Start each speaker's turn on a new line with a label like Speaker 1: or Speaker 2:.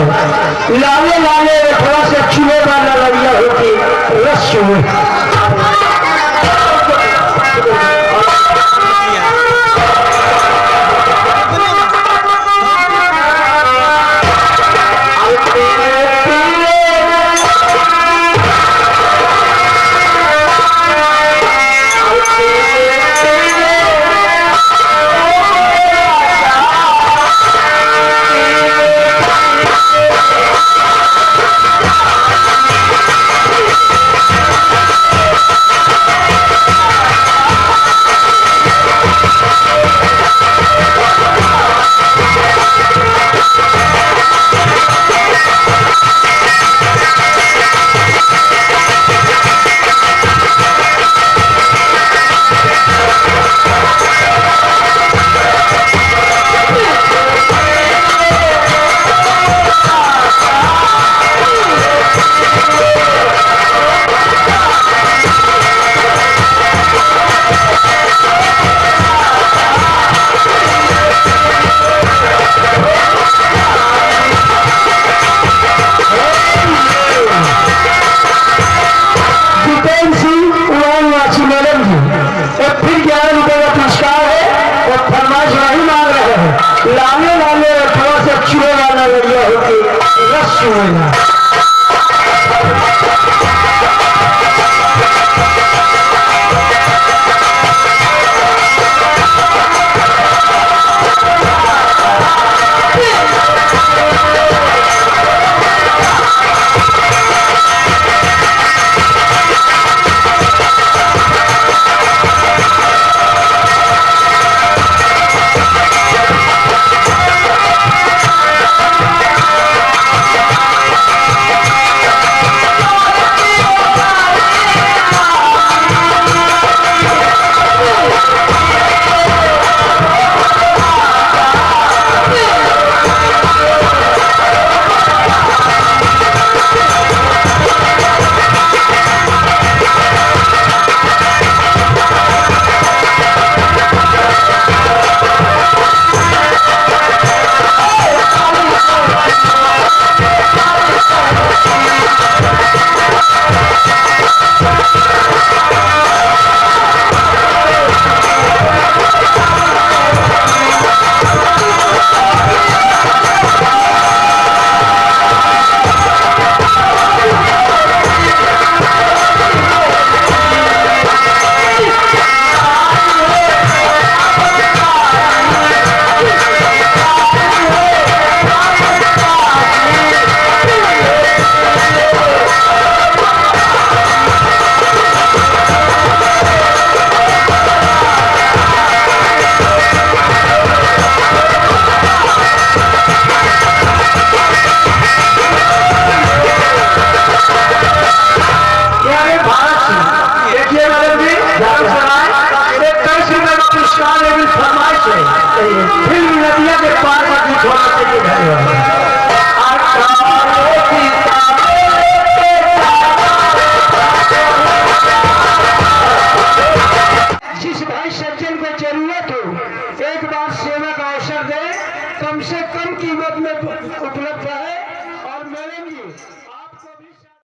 Speaker 1: लाने लाने में थोड़ा सा चूहे वाला लड़िया होती रस चूहे।